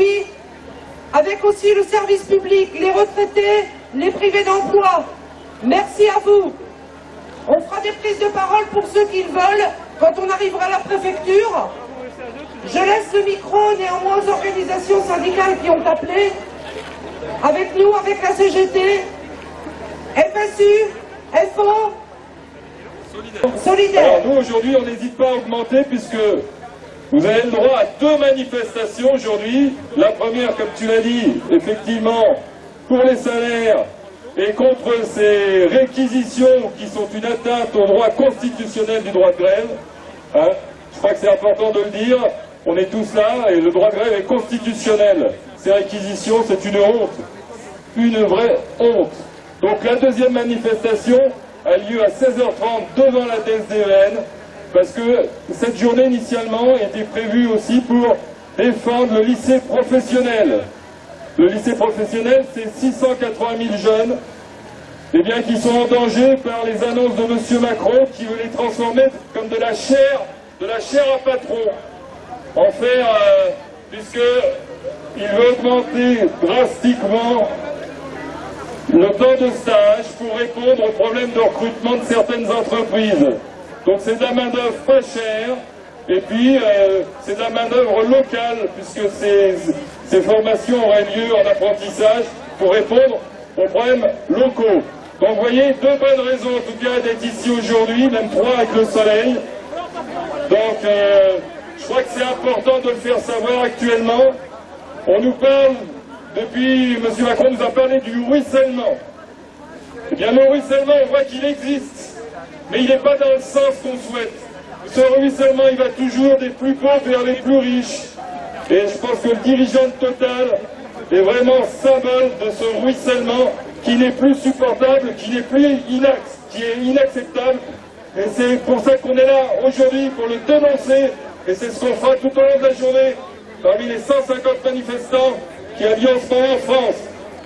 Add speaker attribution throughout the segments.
Speaker 1: aujourd'hui, avec aussi le service public, les retraités, les privés d'emploi. Merci à vous. On fera des prises de parole pour ceux qui le veulent quand on arrivera à la préfecture. Je laisse le micro néanmoins aux organisations syndicales qui ont appelé. Avec nous, avec la CGT, FSU, FO, Solidaire.
Speaker 2: Alors nous aujourd'hui on n'hésite pas à augmenter puisque vous avez le droit à deux manifestations aujourd'hui. La première, comme tu l'as dit, effectivement, pour les salaires et contre ces réquisitions qui sont une atteinte au droit constitutionnel du droit de grève. Hein. Je crois que c'est important de le dire. On est tous là et le droit de grève est constitutionnel. Ces réquisitions, c'est une honte. Une vraie honte. Donc la deuxième manifestation a lieu à 16h30 devant la TSDN parce que cette journée initialement était prévue aussi pour défendre le lycée professionnel. Le lycée professionnel, c'est 680 000 jeunes eh bien, qui sont en danger par les annonces de M. Macron qui veut les transformer comme de la chair, de la chair à patron. En faire, euh, puisque il veut augmenter drastiquement le temps de stage pour répondre aux problèmes de recrutement de certaines entreprises. Donc c'est de la main-d'œuvre pas chère, et puis euh, c'est de la main-d'œuvre locale, puisque ces, formations auraient lieu en apprentissage pour répondre aux problèmes locaux. Donc vous voyez, deux bonnes raisons en tout cas d'être ici aujourd'hui, même trois avec le soleil. Donc euh, je crois que c'est important de le faire savoir actuellement. On nous parle, depuis, M. Macron nous a parlé du ruissellement. Eh bien le ruissellement, on voit qu'il existe, mais il n'est pas dans le sens qu'on souhaite. Ce ruissellement, il va toujours des plus pauvres vers les plus riches. Et je pense que le dirigeant de Total est vraiment symbole de ce ruissellement qui n'est plus supportable, qui n'est plus qui est inacceptable. Et c'est pour ça qu'on est là aujourd'hui, pour le dénoncer. Et c'est ce qu'on fera tout au long de la journée, parmi les 150 manifestants qui a lieu en ce moment en France.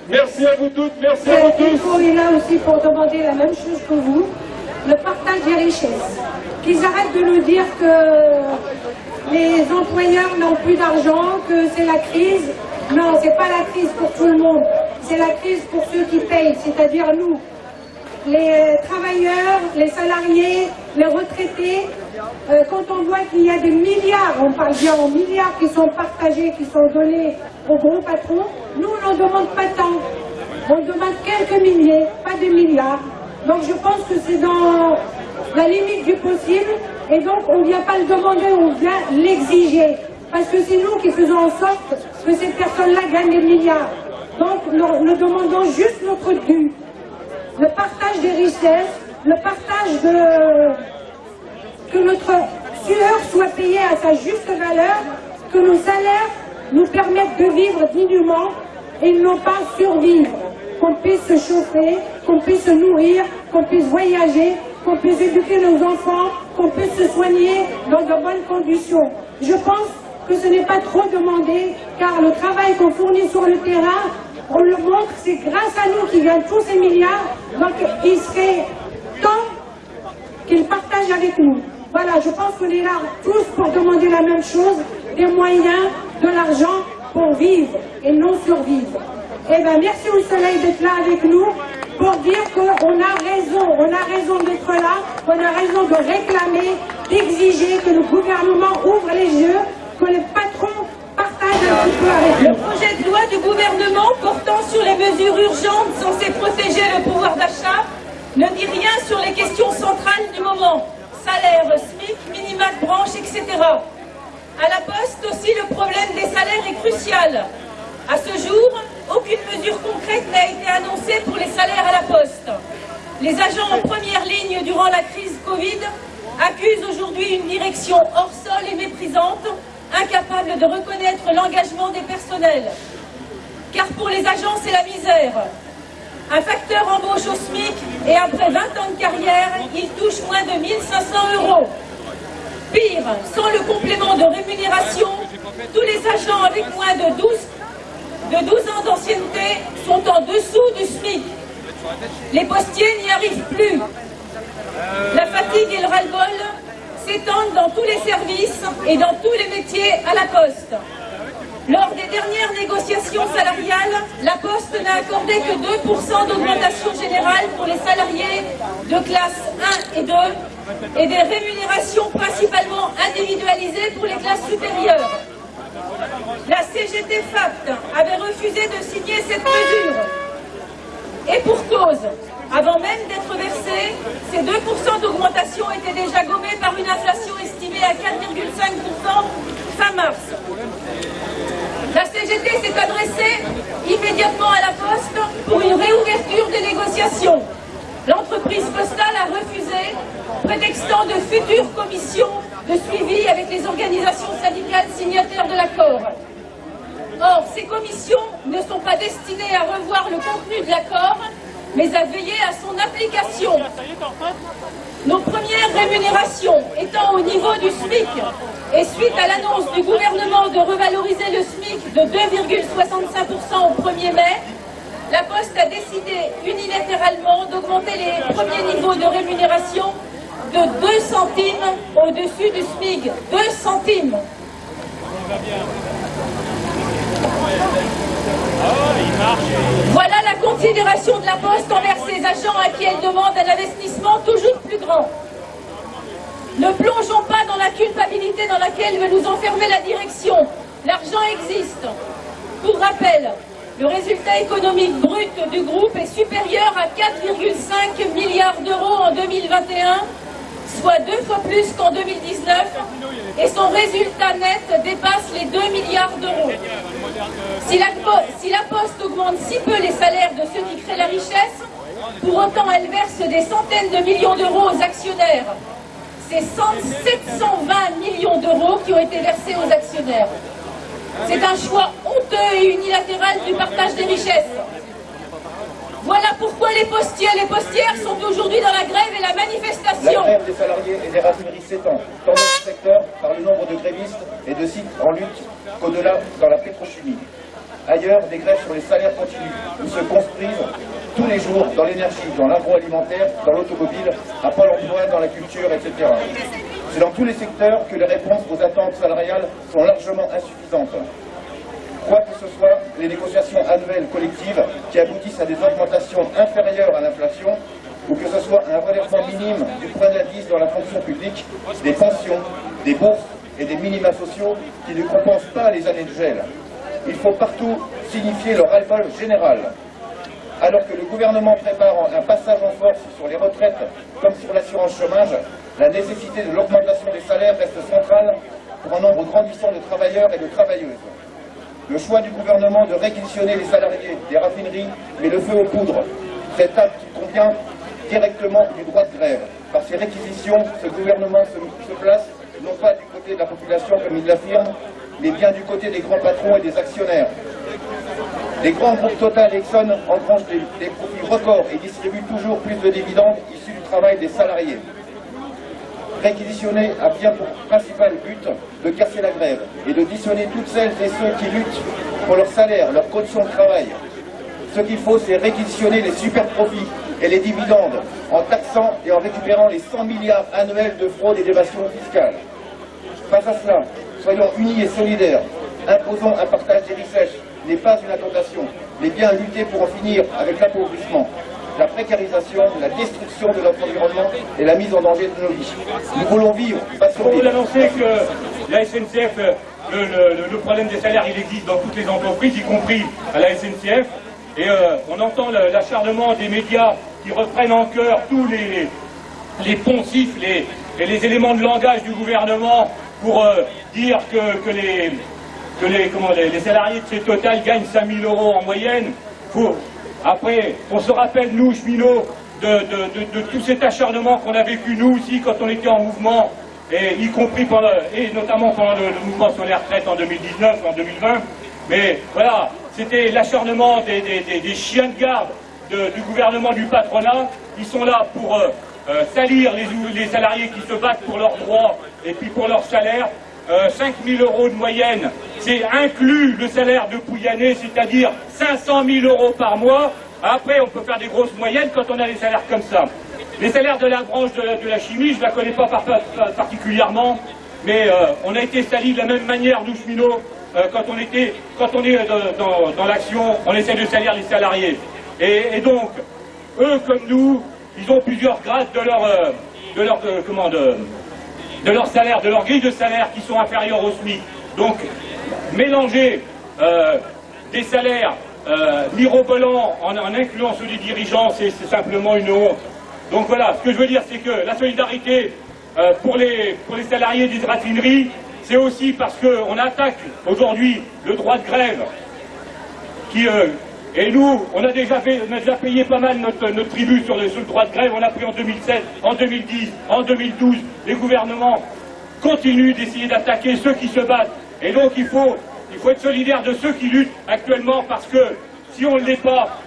Speaker 2: Merci à vous toutes, merci à vous tous.
Speaker 3: On est là aussi pour demander la même chose que vous, le partage des richesses. Qu'ils arrêtent de nous dire que les employeurs n'ont plus d'argent, que c'est la crise. Non, c'est pas la crise pour tout le monde. C'est la crise pour ceux qui payent, c'est-à-dire nous. Les travailleurs, les salariés, les retraités, euh, quand on voit qu'il y a des milliards, on parle bien en milliards qui sont partagés, qui sont donnés aux gros patrons, nous on n'en demande pas tant. On demande quelques milliers, pas des milliards. Donc je pense que c'est dans la limite du possible et donc on ne vient pas le demander, on vient l'exiger. Parce que c'est nous qui faisons en sorte que ces personnes-là gagnent des milliards. Donc nous, demandons juste notre dû. Le partage des richesses, le partage de... que notre sueur soit payée à sa juste valeur, que nos salaires nous permettent de vivre dignement et non pas survivre. Qu'on puisse se chauffer, qu'on puisse se nourrir, qu'on puisse voyager, qu'on puisse éduquer nos enfants, qu'on puisse se soigner dans de bonnes conditions. Je pense que ce n'est pas trop demandé, car le travail qu'on fournit sur le terrain, on le montre, c'est grâce à nous qui gagnent tous ces milliards, donc il serait temps qu'ils partagent avec nous. Voilà, je pense qu'on est là tous pour demander la même chose, des moyens, de l'argent pour vivre et non survivre. Eh bien, merci au soleil d'être là avec nous pour dire qu'on a raison, on a raison d'être là, on a raison de réclamer d'exiger que le gouvernement ouvre les yeux, que les patrons partagent un petit avec
Speaker 4: Le
Speaker 3: nous.
Speaker 4: projet de loi du gouvernement portant sur les mesures urgentes censées protéger le pouvoir d'achat ne dit rien sur les questions centrales du moment. Salaire, SMIC, minima de branche, etc. À la poste aussi, le problème des salaires est crucial. À ce jour, aucune mesure concrète n'a été annoncée pour les salaires à la poste. Les agents en première ligne durant la crise Covid accusent aujourd'hui une direction hors sol et méprisante, incapable de reconnaître l'engagement des personnels. Car pour les agents, c'est la misère. Un facteur embauche au SMIC et après 20 ans de carrière, il touche moins de 1500 euros. Pire, sans le complément de rémunération, tous les agents avec moins de 12, de 12 ans d'ancienneté sont en dessous du SMIC. Les postiers n'y arrivent plus. La fatigue et le ras-le-bol s'étendent dans tous les services et dans tous les métiers à la poste. Lors des dernières négociations salariales, la Poste n'a accordé que 2% d'augmentation générale pour les salariés de classe 1 et 2 et des rémunérations principalement individualisées pour les classes supérieures. La CGT FAPT avait refusé de signer cette mesure. Et pour cause, avant même d'être versés, ces 2% d'augmentation étaient déjà gommés par une inflation estimée à 4,5% fin mars. La CGT s'est adressée immédiatement à la Poste pour une réouverture des négociations. L'entreprise postale a refusé, prétextant de futures commissions de suivi avec les organisations syndicales signataires de l'accord. Or, ces commissions ne sont pas destinées à revoir le contenu de l'accord, mais à veiller à son application. Nos premières rémunérations étant au niveau du SMIC, et suite à l'annonce du gouvernement de revaloriser le SMIC de 2,65% au 1er mai, la Poste a décidé unilatéralement d'augmenter les premiers niveaux de rémunération de 2 centimes au-dessus du SMIC. 2 centimes. Voilà la considération de la Poste envers ses agents à qui elle demande un investissement toujours plus grand. Ne plongeons pas dans la culpabilité dans laquelle veut nous enfermer la direction. L'argent existe. Pour rappel, le résultat économique brut du groupe est supérieur à 4,5 milliards d'euros en 2021, soit deux fois plus qu'en 2019, et son résultat net dépasse les 2 milliards d'euros. Si la, si la Poste augmente si peu les salaires de ceux qui créent la richesse, pour autant elle verse des centaines de millions d'euros aux actionnaires. C'est 720 millions d'euros qui ont été versés aux actionnaires. C'est un choix honteux et unilatéral du partage des richesses. Voilà pourquoi les postiers et les postières sont aujourd'hui dans la grève et la
Speaker 5: La
Speaker 4: manifestation.
Speaker 5: grève des salariés et des raffineries s'étend, tant dans le secteur par le nombre de grévistes et de sites en lutte qu'au-delà dans la pétrochimie. Ailleurs, des grèves sur les salaires continuent, où se construisent tous les jours dans l'énergie, dans l'agroalimentaire, dans l'automobile, à Pôle emploi, dans la culture, etc. C'est dans tous les secteurs que les réponses aux attentes salariales sont largement insuffisantes. Quoi que ce soit, les négociations annuelles collectives qui aboutissent à des augmentations inférieures à l'inflation, ou que ce soit un relèvement minime du point d'indice dans la fonction publique, des pensions, des bourses et des minima sociaux qui ne compensent pas les années de gel. Il faut partout signifier le ras-le-bol général. Alors que le gouvernement prépare un passage en force sur les retraites comme sur l'assurance chômage, la nécessité de l'augmentation des salaires reste centrale pour un nombre grandissant de travailleurs et de travailleuses. Le choix du gouvernement de réquisitionner les salariés des raffineries met le feu aux poudres. Cet acte convient directement du droit de grève. Par ces réquisitions, ce gouvernement se, se place non pas du côté de la population comme il l'affirme, mais bien du côté des grands patrons et des actionnaires. Les grands groupes Total et Exxon engrangent des, des profits records et distribuent toujours plus de dividendes issus du travail des salariés. Réquisitionner a bien pour principal but de casser la grève et de dissonner toutes celles et ceux qui luttent pour leur salaire, leurs conditions de travail. Ce qu'il faut, c'est réquisitionner les super profits et les dividendes en taxant et en récupérant les 100 milliards annuels de fraude et d'évasion fiscale. Face à cela, soyons unis et solidaires. Imposons un partage des richesses n'est pas une incantation, mais bien lutter pour en finir avec l'appauvrissement. La précarisation, la destruction de notre environnement et la mise en danger de nos vies. Nous voulons vivre, pas
Speaker 6: Pour vous
Speaker 5: survivre.
Speaker 6: annoncer que la SNCF, euh, le, le- le problème des salaires, il existe dans toutes les entreprises, y compris à la SNCF. Et euh, on entend l'acharnement des médias qui reprennent en cœur tous les, les poncifs les, et les éléments de langage du gouvernement pour euh, dire que, que les, que les, comment, les, les salariés de chez Total gagnent 5000 euros en moyenne. Faut- après, on se rappelle, nous, cheminots, de, tout cet acharnement qu'on a vécu, nous aussi, quand on était en mouvement, et y compris et notamment pendant le, mouvement sur les retraites en 2019, en 2020. Mais voilà, c'était l'acharnement des, chiens de garde de- du gouvernement, du patronat. Ils sont là pour euh, euh, salir les salariés qui se battent pour leurs droits et puis pour leur salaire. Euh, 5 000 euros de moyenne, c'est inclus le salaire de Pouyanné, c'est-à-dire 500 000 euros par mois. Après, on peut faire des grosses moyennes quand on a des salaires comme ça. Les salaires de la branche de, la- chimie, je ne la connais pas par- par- particulièrement, mais euh, on a été salis de la même manière, nous cheminots, euh, quand on était, quand on est euh, dans, l'action, on essaie de salir les salariés. Et, donc, eux comme nous, ils ont plusieurs grades de leur, euh, de leur, euh, de leur salaire, de leur grille de salaire qui sont inférieurs au SMIC. Donc, mélanger euh, des salaires euh, mirobolants en, incluant ceux des dirigeants, c'est c'est simplement une honte. Donc voilà, ce que je veux dire, c'est que la solidarité euh, pour, les, pour les salariés des raffineries, c'est aussi parce qu'on attaque aujourd'hui le droit de grève qui, euh, et nous, on a déjà payé pas mal notre, tribut sur le, sur le droit de grève. On a pris en 2007, en 2010, en 2012. Les gouvernements continuent d'essayer d'attaquer ceux qui se battent. Et donc il faut, il faut être solidaire de ceux qui luttent actuellement parce que si on ne l'est pas,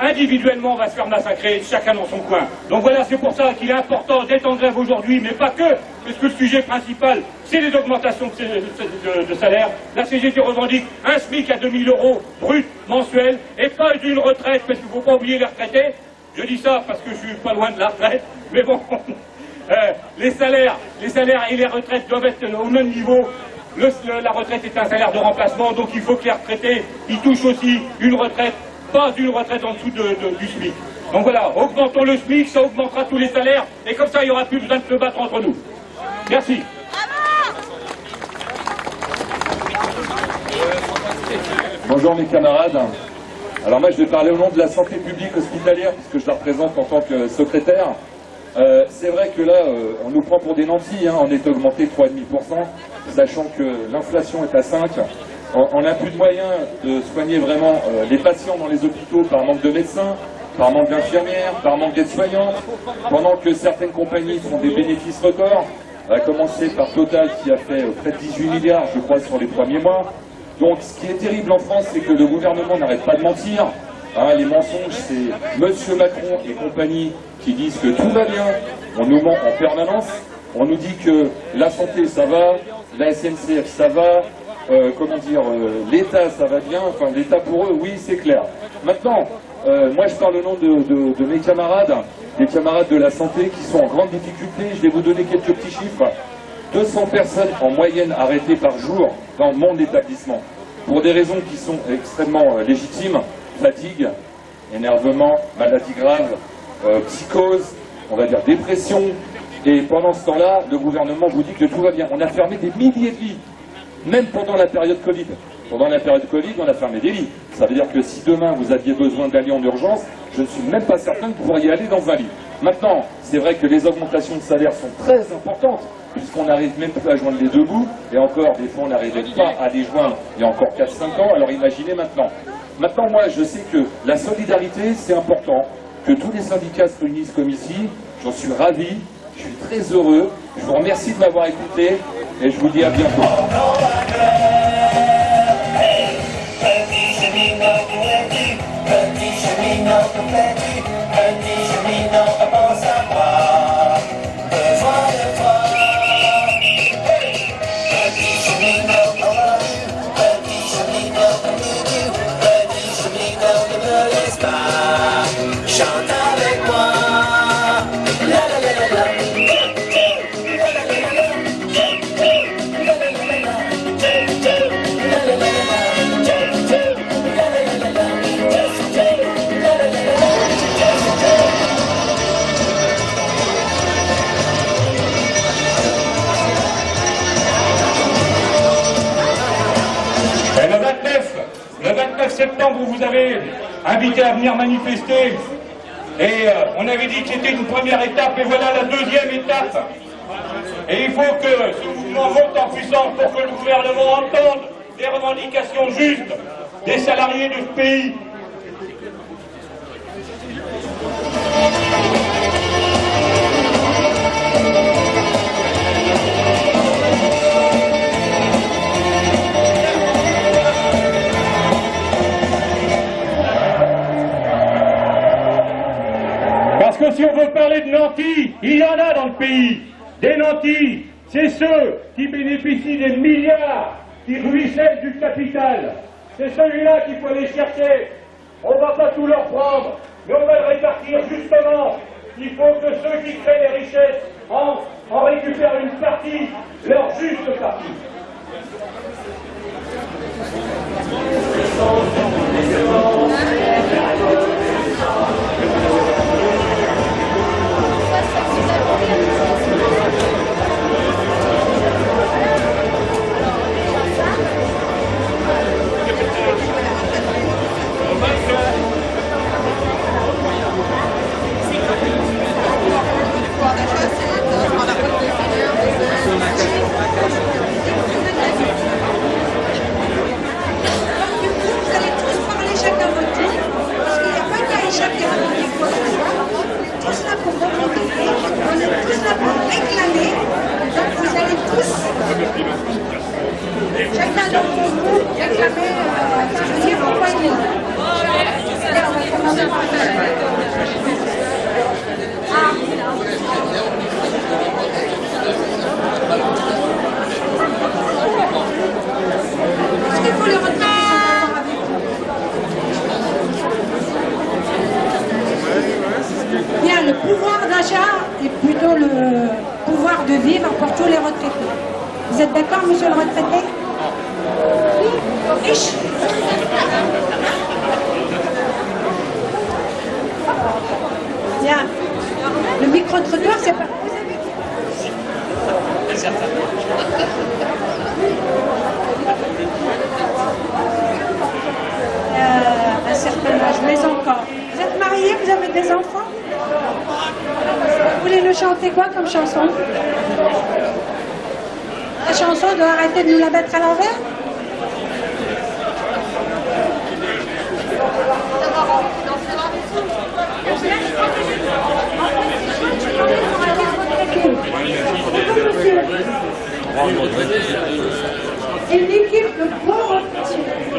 Speaker 6: individuellement on va se faire massacrer, chacun dans son coin. Donc voilà, c'est pour ça qu'il est important d'être en grève aujourd'hui, mais pas que, parce que le sujet principal, c'est les augmentations de, salaire. La CGT revendique un SMIC à 2000 euros brut mensuel, et pas d'une retraite, parce qu'il ne faut pas oublier les retraités. Je dis ça parce que je suis pas loin de la retraite, mais bon, euh, les salaires, les salaires et les retraites doivent être au même niveau. La retraite est un salaire de remplacement, donc il faut que les retraités ils touchent aussi une retraite, pas une retraite en dessous de- du SMIC. Donc voilà, augmentons le SMIC, ça augmentera tous les salaires, et comme ça il n'y aura plus besoin de se battre entre nous. Merci.
Speaker 7: Bonjour mes camarades. Alors moi je vais parler au nom de la santé publique hospitalière puisque je la représente en tant que secrétaire. Euh, c'est vrai que là euh, on nous prend pour des nantis, hein, on est augmenté 3,5%, sachant que l'inflation est à 5. On n'a plus de moyens de soigner vraiment euh, les patients dans les hôpitaux par manque de médecins, par manque d'infirmières, par manque d'aides-soignants, pendant que certaines compagnies font des bénéfices records, à commencer par Total qui a fait euh, près de 18 milliards je crois sur les premiers mois. Donc ce qui est terrible en France, c'est que le gouvernement n'arrête pas de mentir. Hein, les mensonges, c'est Monsieur Macron et compagnie qui disent que tout va bien. On nous ment en permanence. On nous dit que la santé, ça va, la SNCF, ça va, euh, comment dire, euh, l'État, ça va bien. Enfin, l'État pour eux, oui, c'est clair. Maintenant, euh, moi, je parle au nom de, de- mes camarades, des camarades de la santé qui sont en grande difficulté. Je vais vous donner quelques petits chiffres. 200 personnes en moyenne arrêtées par jour dans mon établissement pour des raisons qui sont extrêmement légitimes, fatigue, énervement, maladie grave, psychose, on va dire dépression. Et pendant ce temps-là, le gouvernement vous dit que tout va bien. On a fermé des milliers de lits, même pendant la période Covid. Pendant la période Covid, on a fermé des lits. Ça veut dire que si demain vous aviez besoin d'aller en urgence, je ne suis même pas certain que vous pourriez aller dans un lit. Maintenant, c'est vrai que les augmentations de salaire sont très importantes, puisqu'on n'arrive même plus à joindre les deux bouts, et encore, des fois, on n'arrivait pas à les joindre il y a encore 4-5 ans, alors imaginez maintenant. Maintenant, moi, je sais que la solidarité, c'est important, que tous les syndicats se réunissent comme ici, j'en suis ravi, je suis très heureux, je vous remercie de m'avoir écouté, et je vous dis à bientôt.
Speaker 6: Invité à venir manifester. Et euh, on avait dit que c'était une première étape, et voilà la deuxième étape. Et il faut que ce mouvement monte en puissance pour que le gouvernement entende les revendications justes des salariés de ce pays. Il y en a dans le pays. Des nantis, c'est ceux qui bénéficient des milliards qui ruissellent du capital. C'est celui-là qu'il faut aller chercher. On ne va pas tout leur prendre, mais on va le répartir justement. Il faut que ceux qui créent les richesses en, en récupèrent une partie, leur juste partie
Speaker 8: allez tous parler chacun votre tour, parce qu'il n'y a pas qu'Aïcha qui a revendiqué quoi que ce soit. On est tous là pour revendiquer, on est tous là pour réclamer. Donc vous allez tous, chacun d'entre vous, réclamer, euh, dire pourquoi il est là. Allez, on va commencer par Ah. Est-ce qu'il faut les retenir qui sont d'accord avec vous Bien, le pouvoir d'achat est plutôt le pouvoir de vivre pour tous les retraités. Vous êtes d'accord, monsieur le retraité Riche Bien. Le micro-trottoir, c'est pas... Euh, un certain âge, mais encore. Vous êtes mariés, des enfants. Vous voulez nous chanter quoi comme chanson? La chanson doit arrêter de nous la mettre à l'envers? Une équipe de bons retraités.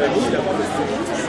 Speaker 9: Merci.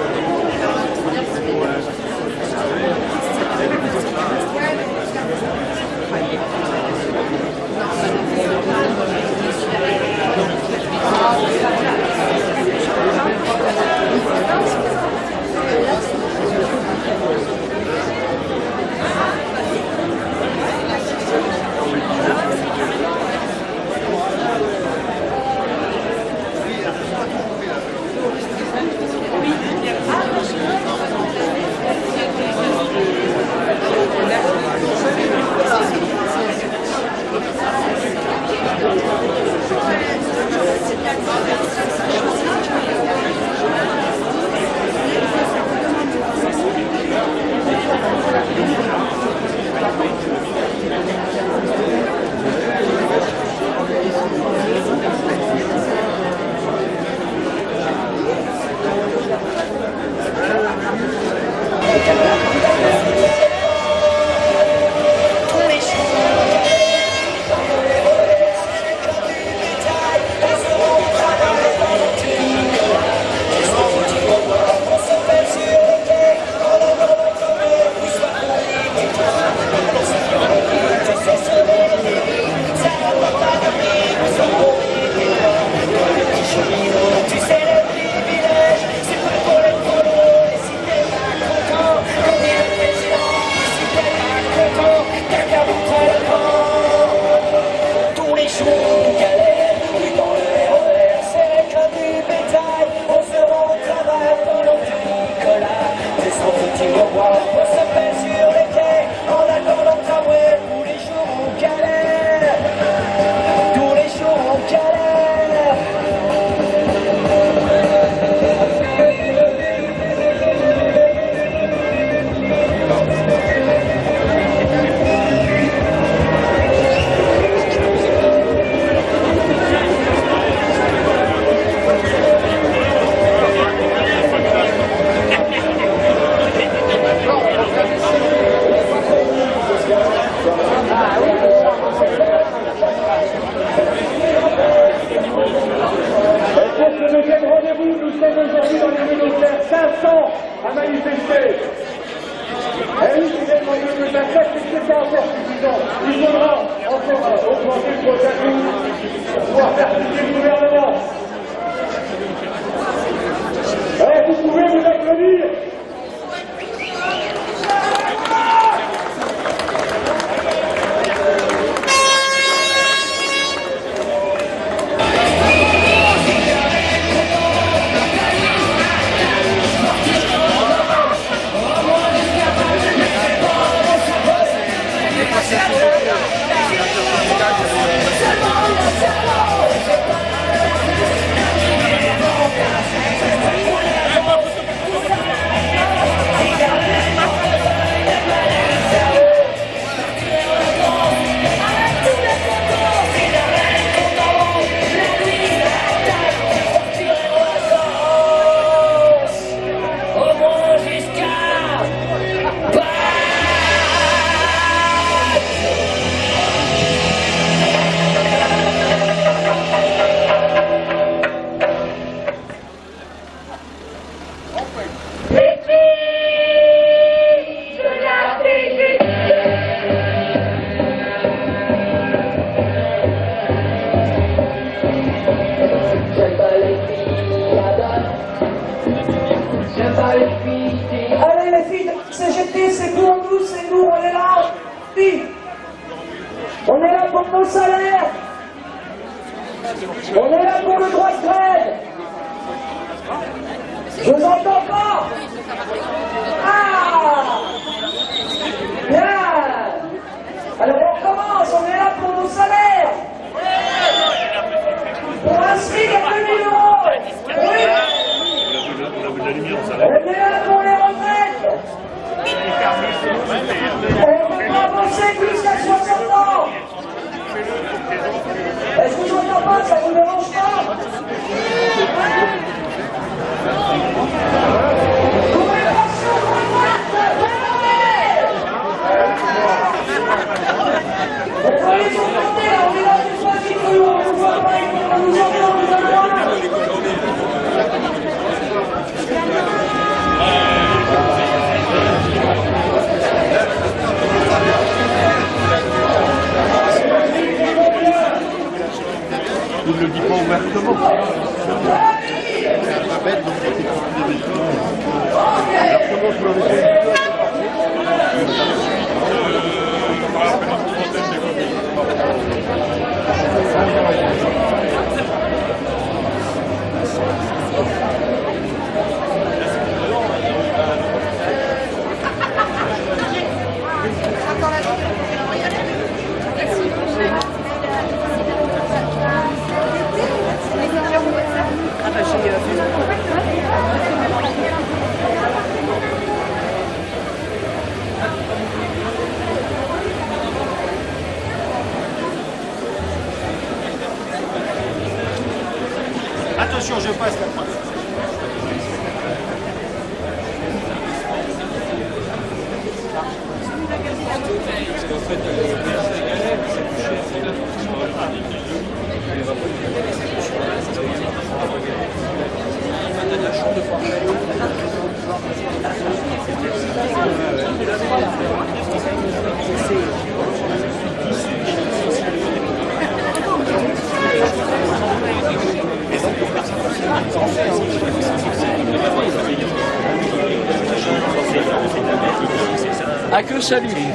Speaker 9: C'est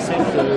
Speaker 10: concept. Euh,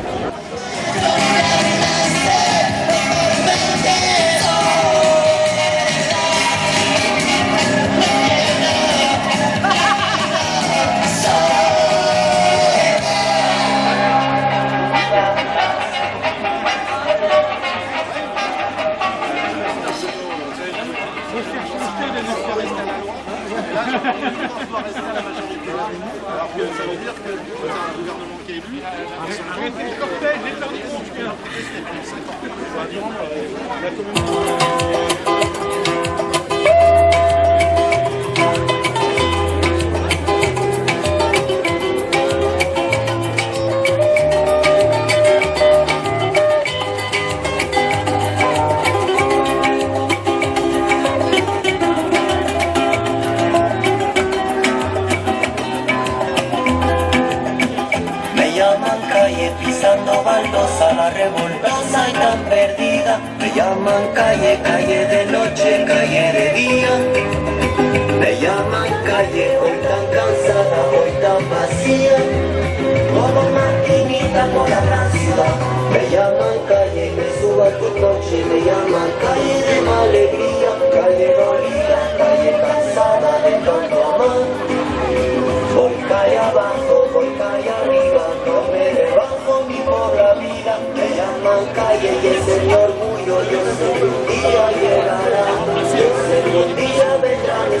Speaker 10: que ça
Speaker 11: veut dire que c'est un gouvernement qui est élu. Arrêtez le cortège, les La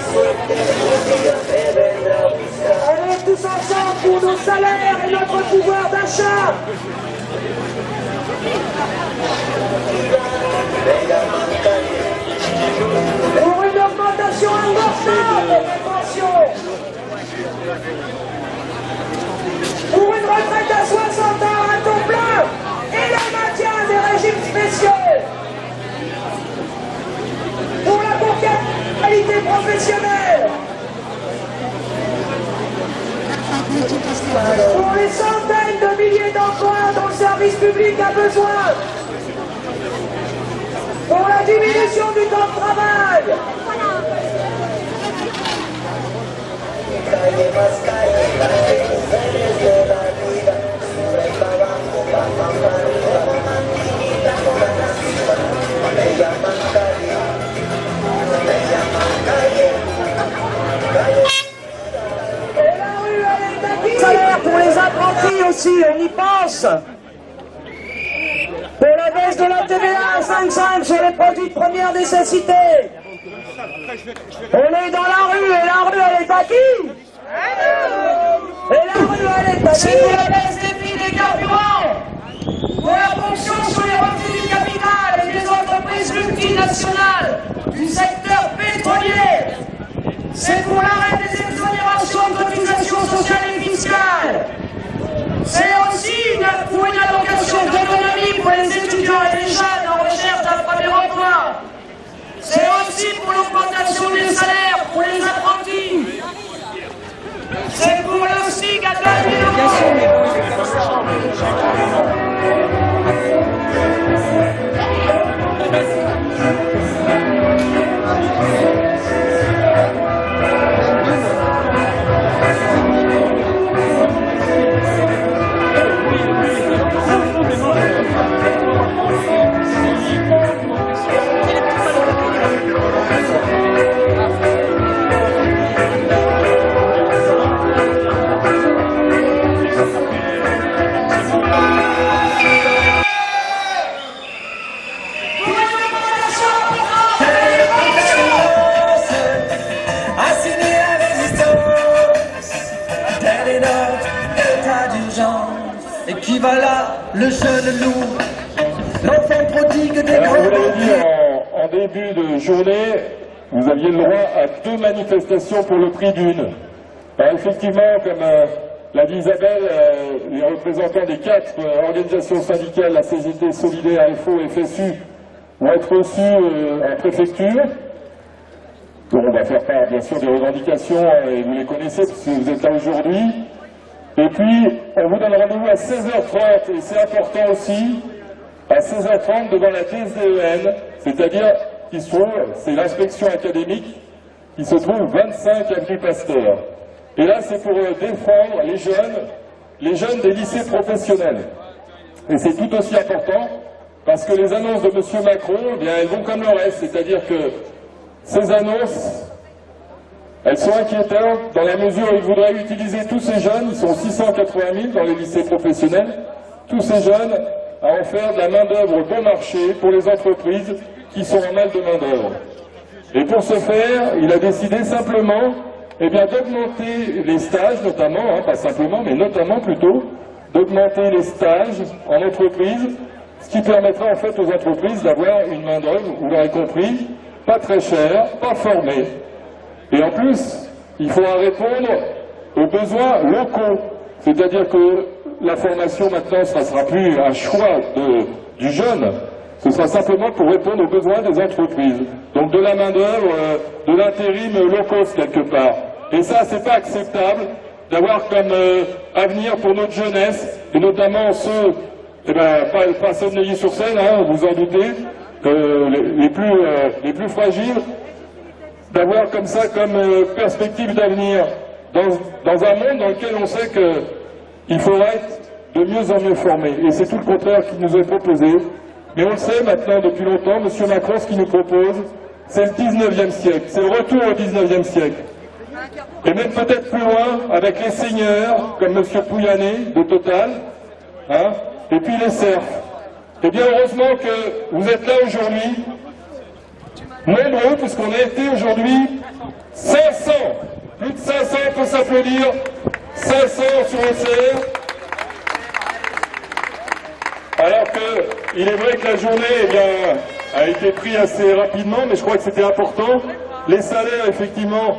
Speaker 12: buscar.
Speaker 1: Allez tous ensemble pour nos salaires et notre pouvoir d'achat pour une augmentation importante des pensions, pour une retraite à 60 professionnelle, pour les centaines de milliers d'emplois dont le service public a besoin, pour la diminution du temps de travail, aussi, on y pense. Pour la baisse de la TVA à 5,5 sur les produits de première nécessité. On est dans la rue et la rue, elle est acquise. Et la rue, elle est acquise. pour la baisse des prix des carburants. Pour la ponction sur les revenus du capital et des entreprises multinationales du secteur pétrolier. C'est pour l'arrêt des exonérations de cotisations sociales et fiscales. C'est aussi une- pour une allocation d'autonomie pour les étudiants et les jeunes en recherche d'un premier emploi. C'est aussi pour l'augmentation des salaires pour les apprentis. C'est pour le SMIC à 2000 euros.
Speaker 2: Pour le prix d'une. Alors, effectivement, comme euh, l'a dit Isabelle, euh, les représentants des quatre euh, organisations syndicales, la CGT, Solidaire, FO et FSU, vont être reçus euh, en préfecture. Donc, on va faire part, bien sûr, des revendications, euh, et vous les connaissez, parce que vous êtes là aujourd'hui. Et puis, on vous donne rendez-vous à 16h30, et c'est important aussi, à 16h30 devant la TSDEN, c'est-à-dire qui se trouve, c'est l'inspection académique, qui se trouve 25 avenue Pasteur. Et là, c'est pour euh, défendre les jeunes, les jeunes des lycées professionnels. Et c'est tout aussi important, parce que les annonces de M. Macron, eh bien, elles vont comme le reste, c'est-à-dire que ces annonces, elles sont inquiétantes dans la mesure où il voudrait utiliser tous ces jeunes, ils sont 680 000 dans les lycées professionnels, tous ces jeunes à en faire de la main-d'œuvre bon marché pour les entreprises qui sont en mal de main-d'œuvre. Et pour ce faire, il a décidé simplement eh bien, d'augmenter les stages, notamment, hein, pas simplement, mais notamment plutôt, d'augmenter les stages en entreprise, ce qui permettra en fait aux entreprises d'avoir une main-d'œuvre, vous l'aurez compris, pas très chère, pas formée. Et en plus, il faudra répondre aux besoins locaux. C'est-à-dire que la formation maintenant, ne sera plus un choix du jeune, ce sera simplement pour répondre aux besoins des entreprises. Donc de la main-d'œuvre, euh, de l'intérim low quelque part. Et ça, c'est pas acceptable d'avoir comme euh, avenir pour notre jeunesse, et notamment ceux, eh ben, pas, pas ceux de sur scène, hein, vous en doutez, les, plus, euh, les plus fragiles, d'avoir comme ça comme perspective d'avenir dans, dans, un monde dans lequel on sait qu'il faudra être de mieux en mieux formé. Et c'est tout le contraire qui nous est proposé. Mais on le sait maintenant depuis longtemps, M. Macron, ce qu'il nous propose, c'est le 19e siècle, c'est le retour au 19e siècle. Et même peut-être plus loin, avec les seigneurs, comme M. Pouyanné, de Total, hein, et puis les serfs. Eh bien, heureusement que vous êtes là aujourd'hui, nombreux, puisqu'on a été aujourd'hui 500, plus de 500, pour s'applaudir, 500 sur le CR, alors qu'il est vrai que la journée eh a été prise assez rapidement, mais je crois que c'était important. Les salaires, effectivement,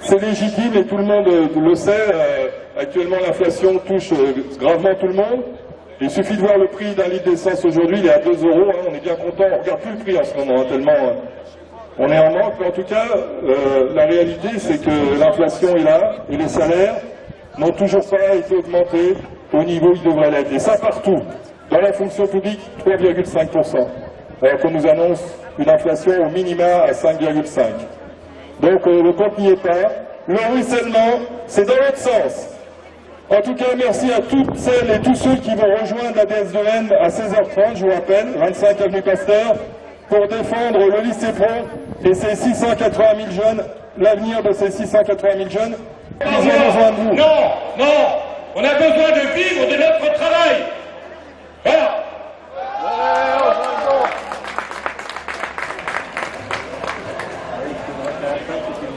Speaker 2: c'est légitime et tout le monde le sait. Euh, actuellement, l'inflation touche euh, gravement tout le monde. Il suffit de voir le prix d'un litre d'essence aujourd'hui, il est à 2 euros. Hein. on est bien content, on ne regarde plus le prix en ce moment, hein, tellement euh, on est en manque. Mais en tout cas, la réalité, c'est que l'inflation est là et les salaires n'ont toujours pas été augmentés au niveau où ils devraient l'être. Et ça partout. Dans la fonction publique, 3,5%. Alors qu'on nous annonce une inflation au minima à 5,5%. Donc euh, le compte n'y est pas. Le ruissellement, c'est dans l'autre sens. En tout cas, merci à toutes celles et tous ceux qui vont rejoindre la DSDN à 16h30, je vous rappelle, 25 avenue Pasteur, pour défendre le lycée Pro et ses 680 000 jeunes, l'avenir de ces 680 000 jeunes.
Speaker 6: Ils ont besoin de vous. Non, non, on a besoin de vivre de notre travail. Voilà.